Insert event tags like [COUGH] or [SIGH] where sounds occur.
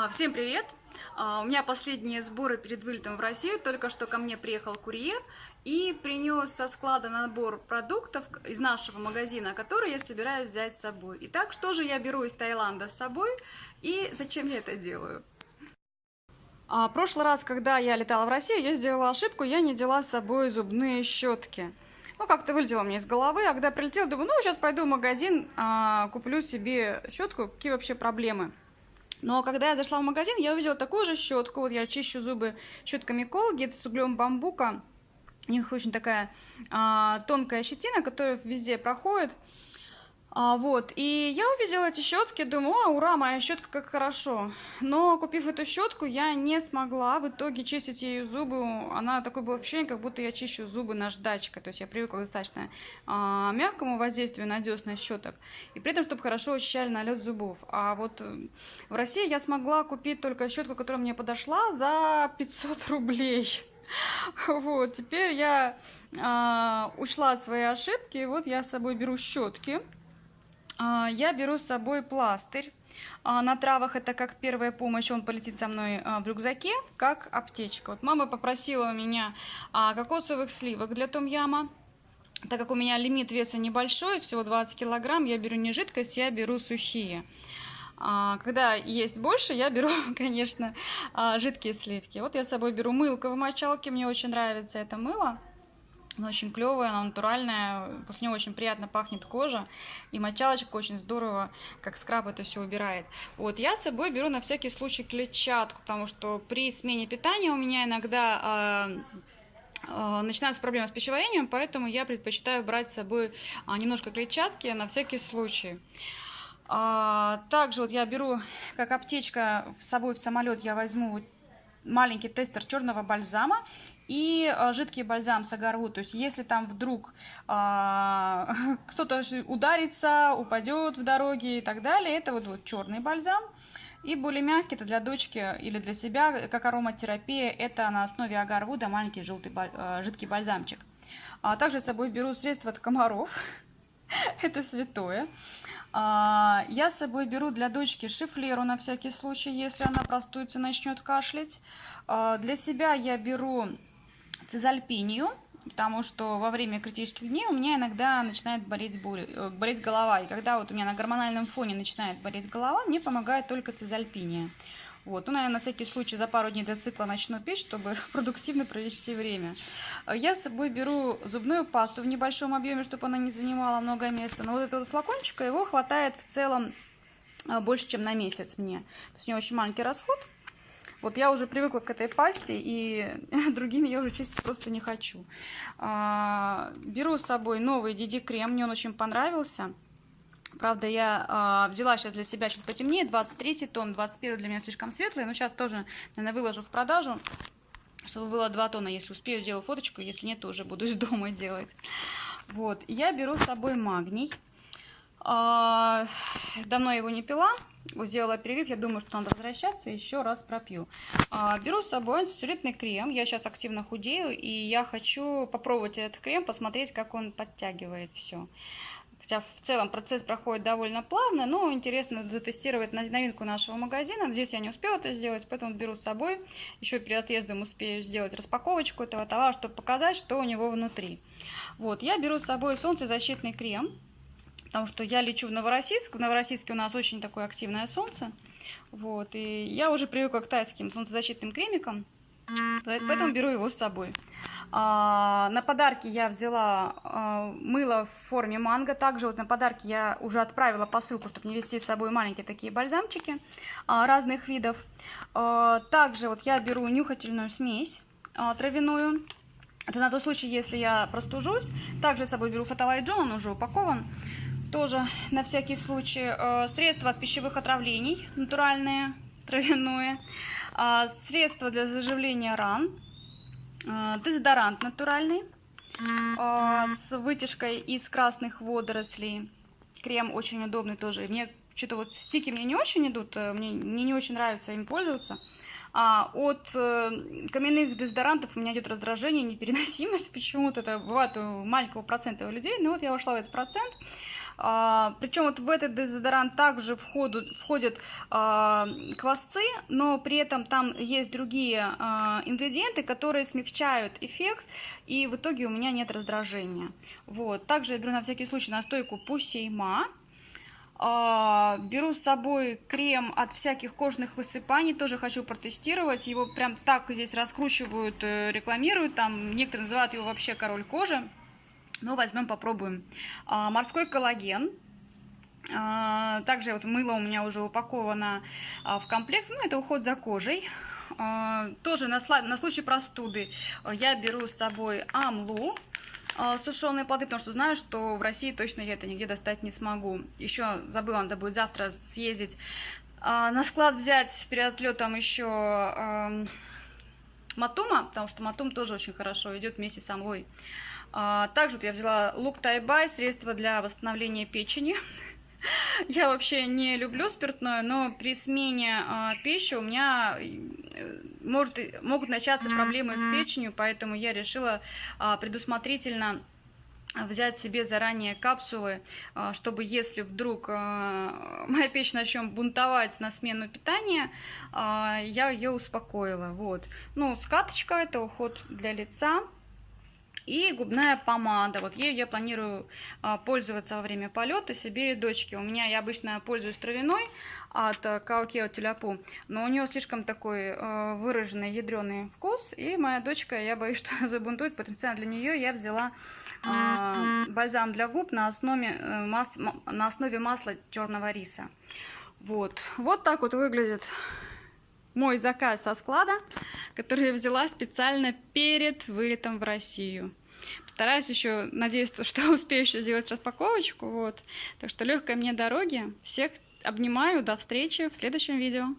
А, Всем привет! А, У меня последние сборы перед вылетом в Россию. Только что ко мне приехал курьер и принес со склада набор продуктов из нашего магазина, которые я собираюсь взять с собой. Итак, что же я беру из Таиланда с собой и зачем я это делаю? А, прошлый раз, когда я летала в Россию, я сделала ошибку, я не взяла с собой зубные щетки. Ну, как-то вылетело мне из головы, а когда прилетела, думаю, ну, сейчас пойду в магазин, а, куплю себе щетку, какие вообще проблемы. Но когда я зашла в магазин, я увидела такую же щетку. Вот я чищу зубы щетками Colgate с углем бамбука. У них очень такая а, тонкая щетина, которая везде проходит. А, вот, и я увидела эти щетки, думаю, о, ура, моя щетка, как хорошо. Но купив эту щетку, я не смогла в итоге чистить ее зубы. Она такое было ощущение, как будто я чищу зубы наждачкой. То есть я привыкла достаточно а, мягкому воздействию на десна щеток. И при этом, чтобы хорошо очищали налет зубов. А вот э, в России я смогла купить только щетку, которая мне подошла, за 500 рублей. [LAUGHS] Вот, теперь я а, учла свои ошибки. Вот я с собой беру щетки. А, Я беру с собой пластырь. А, На травах это как первая помощь, он полетит со мной а, в рюкзаке, как аптечка. Вот мама попросила у меня кокосовых сливок для том-яма. Так как у меня лимит веса небольшой, всего 20 килограмм, я беру не жидкость, я беру сухие. Когда есть больше, я беру, [LAUGHS] конечно, жидкие сливки. Вот я с собой беру мылко в мочалке, мне очень нравится это мыло. Оно очень клевое, оно натуральное, после него очень приятно пахнет кожа, и мочалочка очень здорово, как скраб это все убирает. Вот, я с собой беру на всякий случай клетчатку, потому что при смене питания у меня иногда а, начинаются проблемы с пищеварением, поэтому я предпочитаю брать с собой а, немножко клетчатки на всякий случай. Также вот я беру, как аптечка, с собой в самолет я возьму маленький тестер черного бальзама и а, жидкий бальзам с агарву. То есть, если там вдруг а, [LAUGHS] кто-то ударится, упадет в дороге и так далее, это вот, вот черный бальзам. И более мягкий, это для дочки или для себя, как ароматерапия, это на основе агарвуда маленький желтый, а, жидкий бальзамчик. А также с собой беру средства от комаров. [LAUGHS] Это святое. А, Я с собой беру для дочки шифлеру на всякий случай, если она простудится, начнет кашлять. Для себя я беру цизальпинию, потому что во время критических дней у меня иногда начинает болеть, боль- э, болеть голова. И когда вот у меня на гормональном фоне начинает болеть голова, мне помогает только цизальпиния. Вот. Ну, наверное, на всякий случай за пару дней до цикла начну пить, чтобы [LAUGHS] продуктивно провести время. Э, Я с собой беру зубную пасту в небольшом объеме, чтобы она не занимала много места. Но вот этого флакончика, его хватает в целом э, больше, чем на месяц мне. То есть у него очень маленький расход. Вот я уже привыкла к этой пасте, и [LAUGHS] другими я уже чистить просто не хочу. А, Беру с собой новый Диди крем, мне он очень понравился. Правда, я а, взяла сейчас для себя чуть потемнее, 23 тон, 21 для меня слишком светлый, но сейчас тоже, наверное, выложу в продажу, чтобы было 2 тона, если успею, сделаю фоточку, если нет, то уже буду из дома [LAUGHS] делать. Вот, я беру с собой магний. А, Давно его не пила, сделала перерыв, я думаю, что надо возвращаться, еще раз пропью. А, Беру с собой антицеллюлитный крем, я сейчас активно худею, и я хочу попробовать этот крем, посмотреть, как он подтягивает все. Хотя в целом процесс проходит довольно плавно, но интересно затестировать новинку нашего магазина. Здесь я не успела это сделать, поэтому беру с собой. Еще перед отъездом успею сделать распаковочку этого товара, чтобы показать, что у него внутри. Вот, я беру с собой солнцезащитный крем, потому что я лечу в Новороссийск. В Новороссийске у нас очень такое активное солнце. Вот, и я уже привыкла к тайским солнцезащитным кремикам, Поэ- Поэтому беру его с собой. А, на подарки я взяла а, мыло в форме манго. Также вот на подарки я уже отправила посылку, чтобы не везти с собой маленькие такие бальзамчики а, разных видов. А, также вот я беру нюхательную смесь а, травяную. Это на тот случай, если я простужусь. Также с собой беру фотолайджон, он уже упакован. Тоже на всякий случай. Э, Средства от пищевых отравлений натуральные, травяное. А, Средства для заживления ран. Э, Дезодорант натуральный. э, С вытяжкой из красных водорослей. Крем очень удобный тоже. Мне что-то вот стики мне не очень идут, мне, мне не очень нравится им пользоваться. А от э, каменных дезодорантов у меня идет раздражение, непереносимость [LAUGHS] почему-то. Это бывает у маленького процента у людей, но вот я вошла в этот процент. А, причем вот в этот дезодорант также входят, входят а, квасцы, но при этом там есть другие а, ингредиенты, которые смягчают эффект, и в итоге у меня нет раздражения. Вот. Также я беру на всякий случай настойку пусейма. А, беру с собой крем от всяких кожных высыпаний, тоже хочу протестировать. Его прям так здесь раскручивают, э, рекламируют. Там некоторые называют его вообще король кожи. Ну, возьмем, попробуем. А, морской коллаген. А, также вот мыло у меня уже упаковано в комплект. Ну, это уход за кожей. Тоже на, на случай простуды я беру с собой амлу а, сушеные плоды, потому что знаю, что в России точно я это нигде достать не смогу. Еще забыла, надо будет завтра съездить а, на склад взять перед отлетом еще а, матума, потому что матум тоже очень хорошо идет вместе с амлой. Также вот я взяла лук тайбай, средство для восстановления печени. [LAUGHS] Я вообще не люблю спиртное, но при смене э, пищи у меня э, может, могут начаться проблемы с печенью, поэтому я решила э, предусмотрительно взять себе заранее капсулы, чтобы если вдруг [LAUGHS] моя печень начнет бунтовать на смену питания, я ее успокоила. Вот. Ну, скаточка – это уход для лица. И губная помада. Вот ею я планирую а, пользоваться во время полета себе и дочке. У меня я обычно пользуюсь травяной от Каокео Тюляпу, но у нее слишком такой а, выраженный ядреный вкус. И моя дочка, я боюсь, [LAUGHS] что забунтует, поэтому для нее я взяла а, бальзам для губ на основе, э, мас, на основе масла черного риса. Вот. вот так вот выглядит мой заказ со склада, который я взяла специально перед вылетом в Россию. Постараюсь еще, надеюсь, что [LAUGHS] успею еще сделать распаковочку. Вот. Так что легкой мне дороги. Всех обнимаю. До встречи в следующем видео.